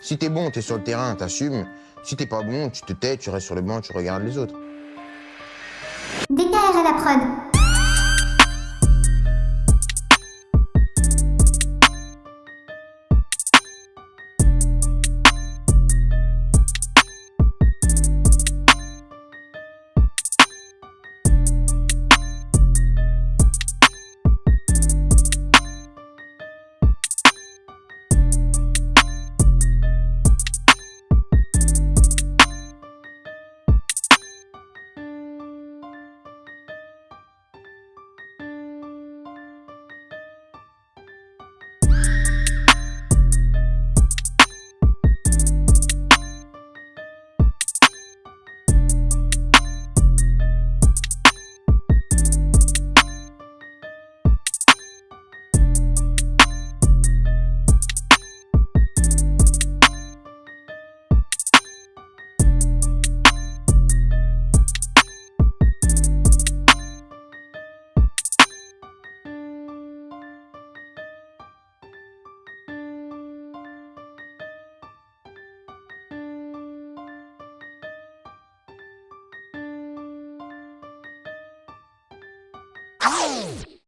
Si t'es bon, t'es sur le terrain, t'assumes. Si t'es pas bon, tu te tais, tu restes sur le banc, tu regardes les autres. DKR à la prod.